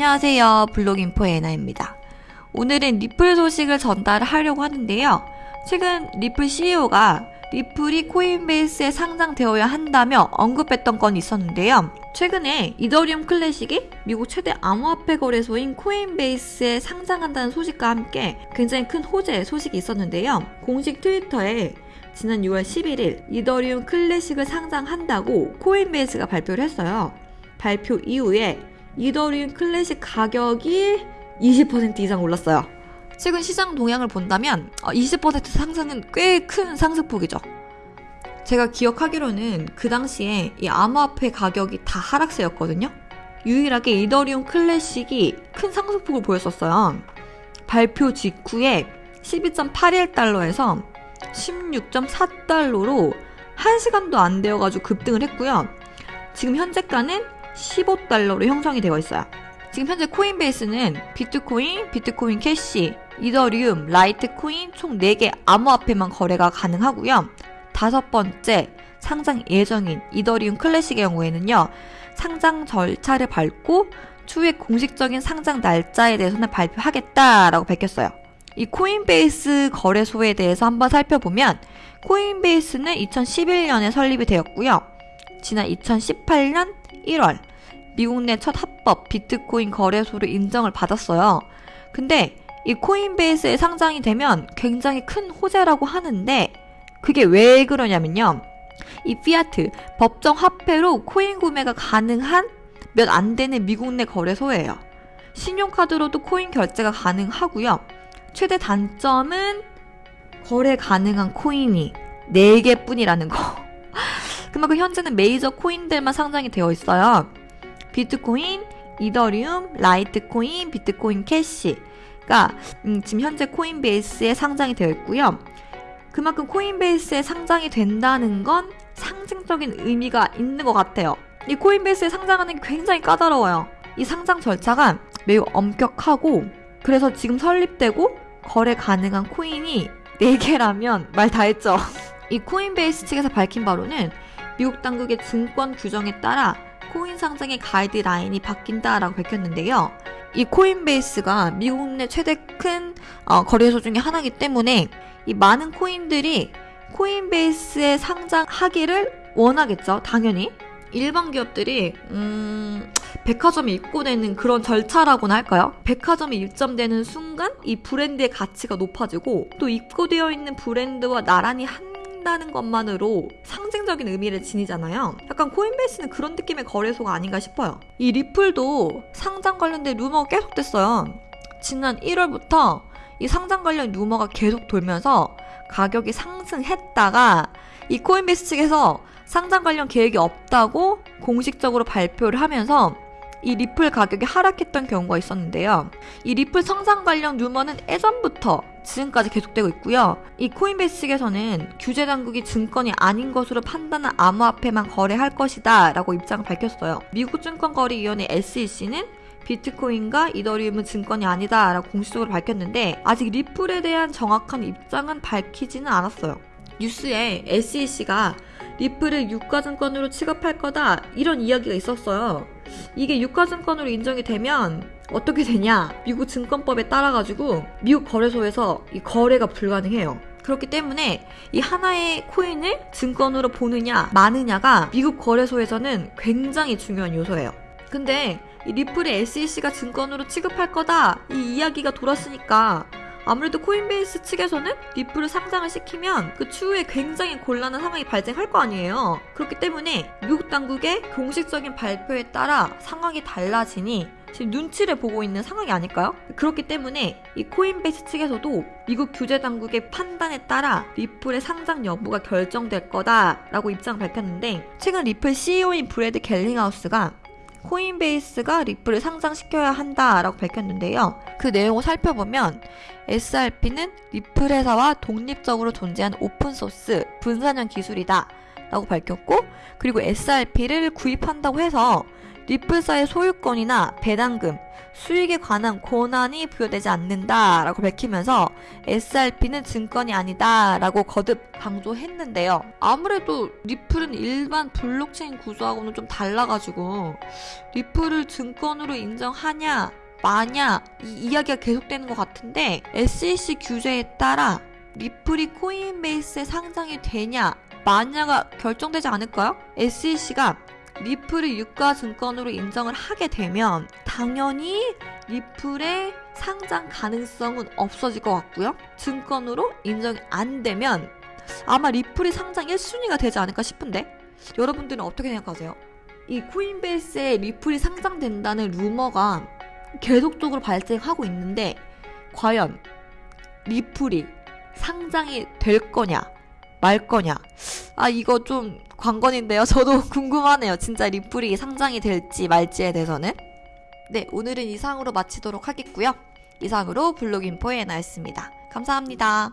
안녕하세요. 블록인포의 에나입니다. 오늘은 리플 소식을 전달하려고 하는데요. 최근 리플 CEO가 리플이 코인베이스에 상장되어야 한다며 언급했던 건이 있었는데요. 최근에 이더리움 클래식이 미국 최대 암호화폐 거래소인 코인베이스에 상장한다는 소식과 함께 굉장히 큰 호재 소식이 있었는데요. 공식 트위터에 지난 6월 11일 이더리움 클래식을 상장한다고 코인베이스가 발표를 했어요. 발표 이후에 이더리움 클래식 가격이 20% 이상 올랐어요. 최근 시장 동향을 본다면 20% 상승은 꽤 큰 상승폭이죠. 제가 기억하기로는 그 당시에 이 암호화폐 가격이 다 하락세였거든요. 유일하게 이더리움 클래식이 큰 상승폭을 보였었어요. 발표 직후에 12.81달러에서 16.4달러로 1시간도 안 되어가지고 급등을 했고요. 지금 현재가는 15달러로 형성이 되어 있어요. 지금 현재 코인베이스는 비트코인, 비트코인 캐시, 이더리움, 라이트코인 총 4개 암호화폐만 거래가 가능하고요. 다섯 번째 상장 예정인 이더리움 클래식의 경우에는요. 상장 절차를 밟고 추후에 공식적인 상장 날짜에 대해서는 발표하겠다라고 밝혔어요. 이 코인베이스 거래소에 대해서 한번 살펴보면 코인베이스는 2011년에 설립이 되었고요. 지난 2018년 1월 미국 내 첫 합법 비트코인 거래소로 인정을 받았어요. 근데 이 코인베이스에 상장이 되면 굉장히 큰 호재라고 하는데 그게 왜 그러냐면요. 이 피아트 법정 화폐로 코인 구매가 가능한 몇 안 되는 미국 내 거래소예요. 신용카드로도 코인 결제가 가능하고요. 최대 단점은 거래 가능한 코인이 4개 뿐이라는 거. 그만큼 현재는 메이저 코인들만 상장이 되어 있어요. 비트코인, 이더리움, 라이트코인, 비트코인 캐시가 음, 지금 현재 코인베이스에 상장이 되어 있고요. 그만큼 코인베이스에 상장이 된다는 건 상징적인 의미가 있는 것 같아요. 이 코인베이스에 상장하는 게 굉장히 까다로워요. 이 상장 절차가 매우 엄격하고 그래서 지금 설립되고 거래 가능한 코인이 4개라면 말 다 했죠. 이 코인베이스 측에서 밝힌 바로는 미국 당국의 증권 규정에 따라 코인 상장의 가이드라인이 바뀐다라고 밝혔는데요. 이 코인베이스가 미국 내 최대 큰 어, 거래소 중에 하나이기 때문에 이 많은 코인들이 코인베이스에 상장하기를 원하겠죠. 당연히. 일반 기업들이 음, 백화점에 입고되는 그런 절차라고나 할까요? 백화점에 입점되는 순간 이 브랜드의 가치가 높아지고 또 입고되어 있는 브랜드와 나란히 한 다는 것만으로 상징적인 의미를 지니잖아요. 약간 코인베이스는 그런 느낌의 거래소가 아닌가 싶어요. 이 리플도 상장 관련된 루머가 계속됐어요. 지난 1월부터 이 상장 관련 루머가 계속 돌면서 가격이 상승했다가 이 코인베이스 측에서 상장 관련 계획이 없다고 공식적으로 발표를 하면서 이 리플 가격이 하락했던 경우가 있었는데요. 이 리플 상장 관련 루머는 예전부터 지금까지 계속되고 있고요. 이 코인베이스 측에서는 규제 당국이 증권이 아닌 것으로 판단한 암호화폐만 거래할 것이다 라고 입장을 밝혔어요. 미국 증권거래위원회 SEC는 비트코인과 이더리움은 증권이 아니다 라고 공식적으로 밝혔는데 아직 리플에 대한 정확한 입장은 밝히지는 않았어요. 뉴스에 SEC가 리플을 유가증권으로 취급할 거다 이런 이야기가 있었어요. 이게 유가증권으로 인정이 되면 어떻게 되냐? 미국 증권법에 따라 가지고 미국 거래소에서 이 거래가 불가능해요. 그렇기 때문에 이 하나의 코인을 증권으로 보느냐 마느냐가 미국 거래소에서는 굉장히 중요한 요소예요. 근데 이 리플의 SEC가 증권으로 취급할 거다 이 이야기가 돌았으니까 아무래도 코인베이스 측에서는 리플을 상장을 시키면 그 추후에 굉장히 곤란한 상황이 발생할 거 아니에요. 그렇기 때문에 미국 당국의 공식적인 발표에 따라 상황이 달라지니 지금 눈치를 보고 있는 상황이 아닐까요? 그렇기 때문에 이 코인베이스 측에서도 미국 규제 당국의 판단에 따라 리플의 상장 여부가 결정될 거다라고 입장을 밝혔는데 최근 리플 CEO인 브래드 갈링하우스가 코인베이스가 리플을 상장시켜야 한다라고 밝혔는데요. 그 내용을 살펴보면 XRP는 리플 회사와 독립적으로 존재한 open source 분산형 기술이다 라고 밝혔고 그리고 XRP를 구입한다고 해서 리플사의 소유권이나 배당금, 수익에 관한 권한이 부여되지 않는다 라고 밝히면서 XRP는 증권이 아니다 라고 거듭 강조했는데요. 아무래도 리플은 일반 블록체인 구조하고는 좀 달라가지고 리플을 증권으로 인정하냐 마냐 이 이야기가 계속되는 것 같은데 SEC 규제에 따라 리플이 코인베이스에 상장이 되냐 마냐가 결정되지 않을까요? SEC가 리플을 유가 증권으로 인정을 하게 되면 당연히 리플의 상장 가능성은 없어질 것 같고요. 증권으로 인정이 안 되면 아마 리플이 상장 1순위가 되지 않을까 싶은데 여러분들은 어떻게 생각하세요? 이 코인베이스에 리플이 상장된다는 루머가 계속적으로 발생하고 있는데 과연 리플이 상장이 될 거냐 말 거냐? 아 이거 좀 관건인데요. 저도 궁금하네요. 진짜 리플이 상장이 될지 말지에 대해서는. 네 오늘은 이상으로 마치도록 하겠고요. 이상으로 블록인포의 나였습니다. 감사합니다